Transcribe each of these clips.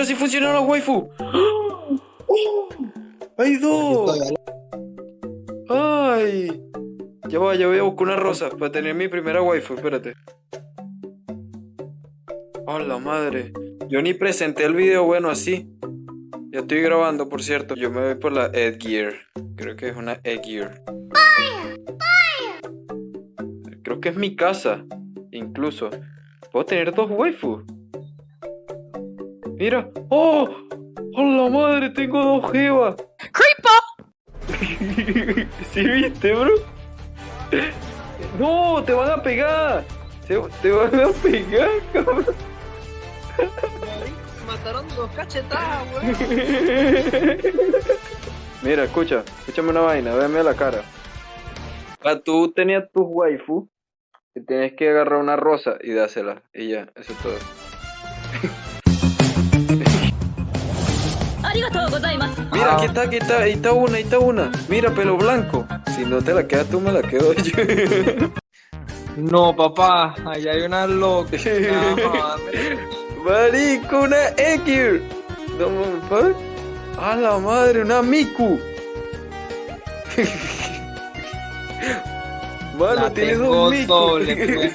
Mira si funciona la waifu. ¡Hay dos! ¡Ay! Ya va, ya voy a buscar una rosa para tener mi primera waifu, espérate. ¡Hola madre! Yo ni presenté el video bueno así. Ya estoy grabando, por cierto. Yo me voy por la Edgear. Creo que es una Edgear. Creo que es mi casa. Incluso. Puedo tener dos waifus. Mira. ¡Oh! ¡Hola madre! Tengo dos jevas. ¡Creeper! ¿Sí viste, bro? ¡No! ¡Te van a pegar! ¡Te van a pegar, cabrón! Mataron dos cachetadas, weón. Mira, escucha, escúchame una vaina, véame a la cara. Ah, tú tenías tus waifu y tienes que agarrar una rosa y dásela. Y ya, eso es todo. Mira, aquí está, aquí está, ahí está una, ahí está una. Mira, pelo blanco. Si no te la quedas tú, me la quedo yo. No, papá, allá hay una loca. Marico, una Ekir. No mames, ¿pa? A la madre, una Miku. Mano, La tienes tengo dos Miku. doble, pues.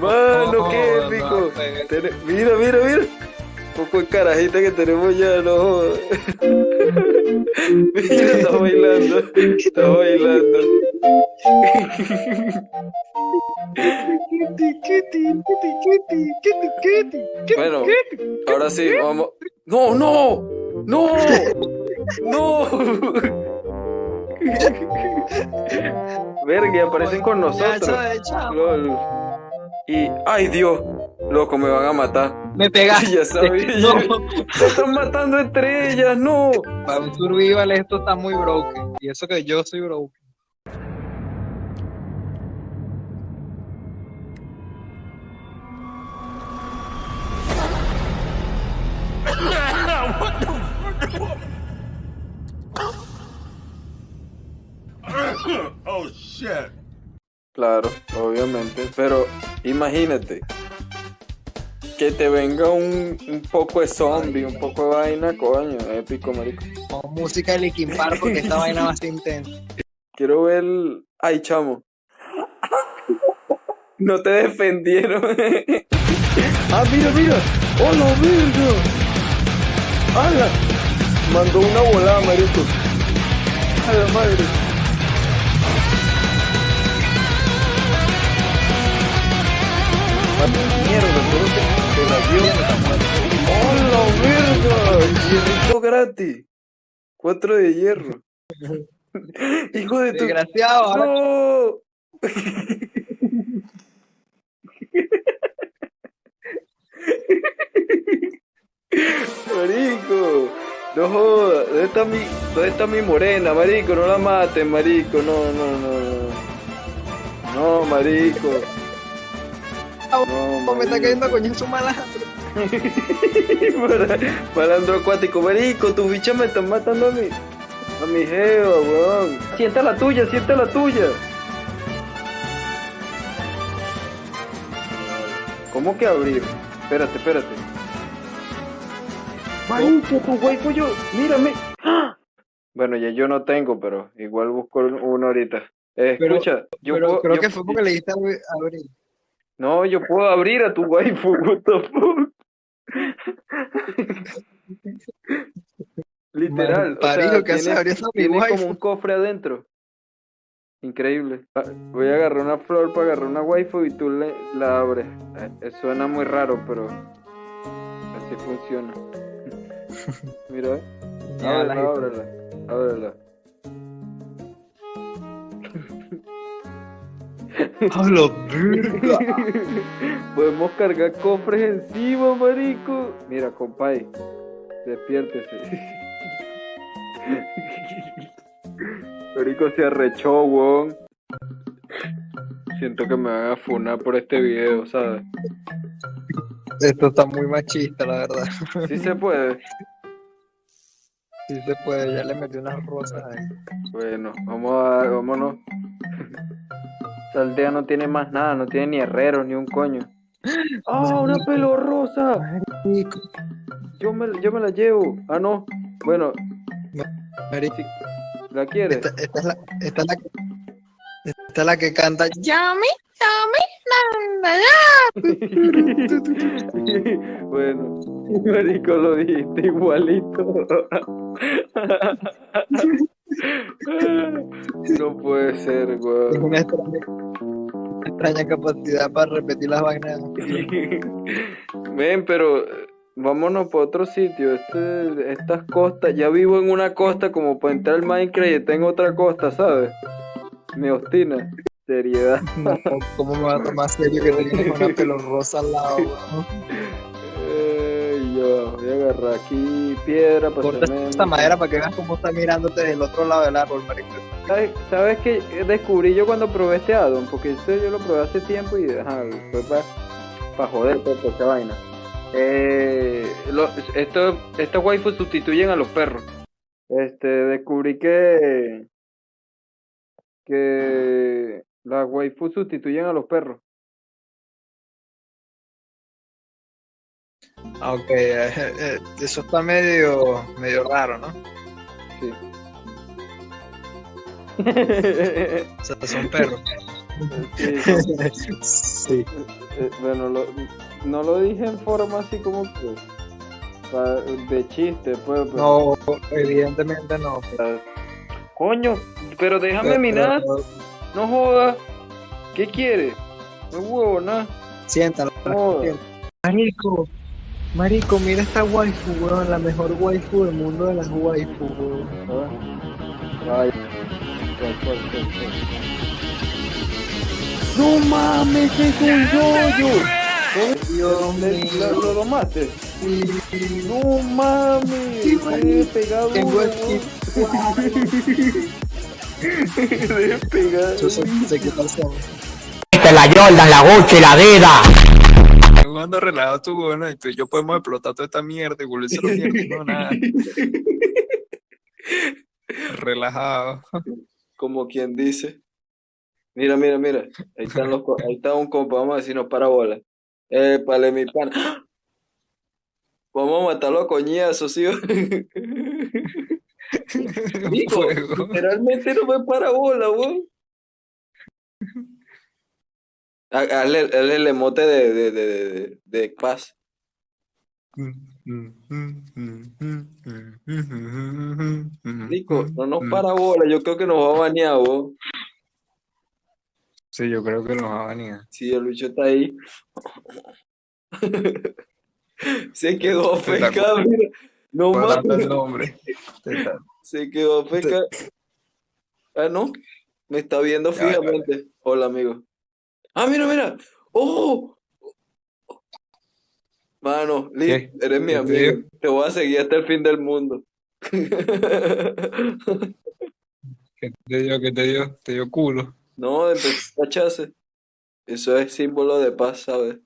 Mano, No, qué no, pegué. Tene- Mira, mira, mira. Poco de carajita que tenemos ya, no. Mira, está bailando. Está bailando. Bueno, ahora sí, vamos. ¡No, no! ¡No! ¡No! Verga, aparecen con nosotros. Lol. Y, ay Dios, loco, me van a matar. Me pegaste. Ya sabía. No, Se están matando entre ellas, no. para un survival esto está muy broken. Y eso que yo soy broken. Oh shit. Claro, obviamente, pero imagínate que te venga un, un poco de zombie, un poco de vaina, coño, épico, marico. Con música de Linkin Park porque esta vaina va a ser intensa. Quiero ver. Ay, chamo. No te defendieron. ah, mira, mira. ¡Hola, verga! ¡Hala! Mandó una volada, marico. ¡A la madre! Ah, Mierda, la dio. ¡Hola, verga! Hierrito gratis. Cuatro de hierro. Hijo de tu. Desgraciado, ¡No! Marico, no jodas, ¿dónde está mi, dónde está mi morena, marico? No la maten, marico, no, no, no, no. No, marico. No, me está cayendo a coño su malandro. Para- Malandro acuático, marico, tus bichas me están matando a mi, a mi jeva, weón. Sienta la tuya, sienta la tuya. ¿Cómo que abrir? Espérate, espérate. Marico, tu waifu yo, mírame. ¡Ah! Bueno, ya yo no tengo, pero igual busco uno ahorita. Eh, Pero- escucha, yo Pero puedo, creo yo- que fue porque le diste a abrir. No, yo puedo abrir a tu waifu, what the fuck. Literal, o Marico, sea, ¿qué hace? tiene, como un cofre adentro. Increíble. Ah, Voy a agarrar una flor para agarrar una waifu y tú le, la abres. Eh, suena muy raro, pero así funciona. Mira, eh. Ábrela, ábrela, ábrela. ¡Hablo, verga! Podemos cargar cofres encima, marico. Mira, compay. Despiértese. Marico se arrechó, weón. Siento que me van a funar por este video, ¿sabes? Esto está muy machista, la verdad. Sí se puede. Sí se puede, ya le metí unas rosas ahí. Bueno, vamos a, vámonos. Esta aldea no tiene más nada, no tiene ni herreros ni un coño. ¡Ah, una pelo rosa! Yo me, yo me la llevo. Ah, no. Bueno, marico. ¿la quieres? Esta, esta es la, esta es la que, esta es la que canta. Yami, bueno, marico, lo dijiste igualito. no puede ser, Es weón. una extraña, una extraña capacidad para repetir las vainas. Ven, pero eh, vámonos para otro sitio. Este, estas costas, ya vivo en una costa como para entrar al Minecraft y en otra costa, ¿sabes? Me obstina. Seriedad. No, ¿Cómo me va a tomar serio que tienes una pelo rosa al lado? yo voy a agarrar aquí piedra para Corta esta madera para que veas cómo está mirándote del otro lado del árbol, marico. ¿Sabes, ¿Sabes qué descubrí yo cuando probé este addon? Porque esto yo lo probé hace tiempo y ajá, fue para joder toda esa vaina. Eh, lo- esto- estos waifus sustituyen a los perros. Este, descubrí que que las waifus sustituyen a los perros. Ah, Ok, eh, eh, eso está medio, medio raro, ¿no? Sí. O sea, son perros. Sí, sí. Bueno, lo- no lo dije en forma así como que de chiste, pues. pero- No, evidentemente no. pero- Coño, pero déjame pero- mirar, pero- no jodas. ¿Qué quieres? No huevo, nada. Siéntalo. No. Marico, marico, mira esta waifu, weón, la mejor waifu del mundo de las waifu, weón. Ah. Ay. ¿Cuál, cuál, cuál, cuál? ¡No mames, es un yoyo! Dios ¿Le- mío. ¿Lo, lo domaste? Sí, ¡No mames! Sí, Me he pegado. Tengo el Me he pegado. Yo sé, sé qué tal son. la Jordan, la Gucci, la. Jugando relajado tú, bueno, y tú y yo podemos explotar toda esta mierda y volverse a mierda. No, nada. Relajado. Como quien dice. Mira, mira, mira. Ahí están los, ahí está un compa, vamos a decirnos para bola. Eh, pale mi pan. Vamos a matarlo a coñazos, ¿sí? Digo, literalmente no me para bola, weón. Ha- Hazle, hazle el emote de, de, de, de, de paz. Rico, no nos para bola, yo creo que nos va a banear, weón. Sí, yo creo que nos va a venir. Sí, el bicho está ahí. Se quedó afecado, mira. No mames, se quedó afecado. Ah, no. Me está viendo fijamente. Hola, amigo. Ah, mira, mira. ¡Oh! Mano, Liz, eres mi ¿Qué te amigo. Te voy a seguir hasta el fin del mundo. ¿Qué te dio? ¿Qué te dio? Te dio culo. No, empezó a echarse. Eso es símbolo de paz, ¿sabes?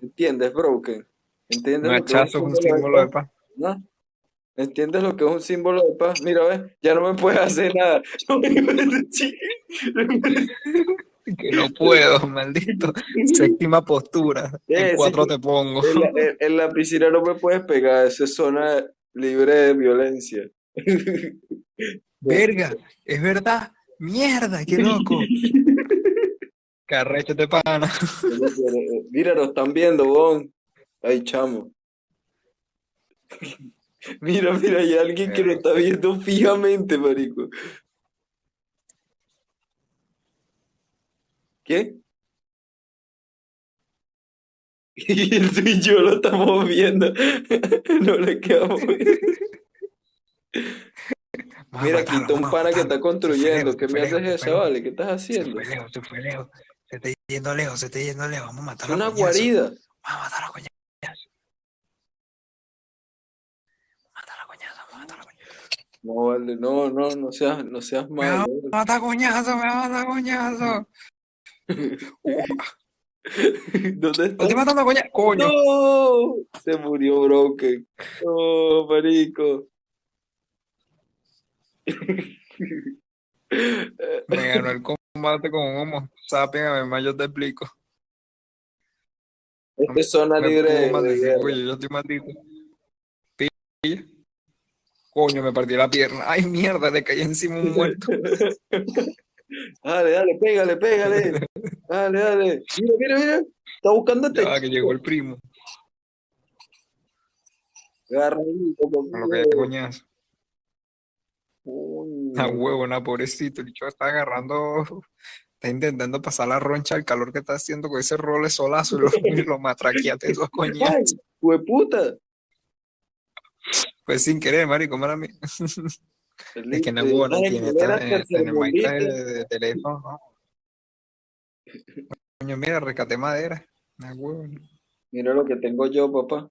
¿Entiendes, Broken? ¿Entiendes Un lo que es hachazo es un símbolo de paz. ¿No? ¿Entiendes lo que es un símbolo de paz? Mira, ves, ya no me puedes hacer nada. Que no puedo, maldito. Séptima postura. Eh, En cuatro sí. te pongo. En la, en- en la piscina no me puedes pegar, eso es zona libre de violencia. Verga, es verdad. Mierda, qué loco. Carrecho de pana. Mira, nos están viendo, Bon. Ay, chamo. Mira, mira, hay alguien que nos está viendo fijamente, marico. ¿Qué? Y tú y yo lo estamos viendo. No le quedamos. Mira, está un pana que está construyendo. ¿Qué me haces eso, vale? ¿Qué estás Se haciendo? fue lejos, se fue lejos. Se está yendo lejos, se está yendo lejos. Vamos a Es matarlo. a una guarida. Vamos a matarlo a coñazo. Mátalo a coñazo, vamos a matarlo a coñazo. No, vale, no, no, no seas, no seas Me va a malo. matar coñazo, me va a matar coñazo. ¿Dónde está? estoy matando a coñazo. Coño. ¡No! Se murió Broken. No, marico. Me ganó el combate con un homo sapien, además yo te explico. Esta es zona libre oye, yo estoy maldito. Pilla. Coño, me partí la pierna. Ay, mierda, le caí encima un muerto. Dale, dale, pégale, pégale. Dale, dale. Mira, mira, mira. Está buscándote. Ya, que llegó el primo. Agarra lo que hay coñazo. Coño. A huevo, na, pobrecito. El bicho está agarrando. Está intentando pasar la roncha al calor que está haciendo con ese role solazo y lo, y lo matraqueate esos coñazos. ¡Hueputa! Pues sin querer, marico, mala mía. Es que no ay, tiene eh, tener máquina tercermundista. de, teléfono, ¿no? Coño, mira, rescaté madera. Huevo. ¿no? Mira lo que tengo yo, papá.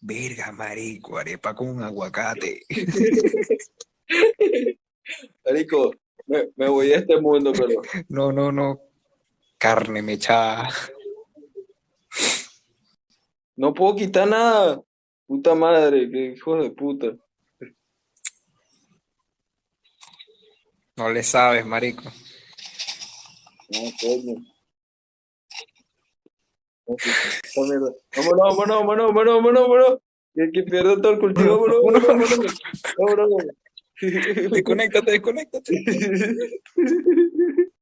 Verga, marico, arepa con aguacate. Marico, me, me voy de este mundo, pero No, no, no. Carne mechada. no puedo quitar nada. Puta madre, qué hijo de puta. No le sabes, marico. No, coño. Vámonos, vámonos, vámonos, vámonos, vámonos, vámonos. Que, que pierdo todo el cultivo, vámonos, vámonos, vámonos. Vámonos, vámonos. Desconéctate, desconéctate.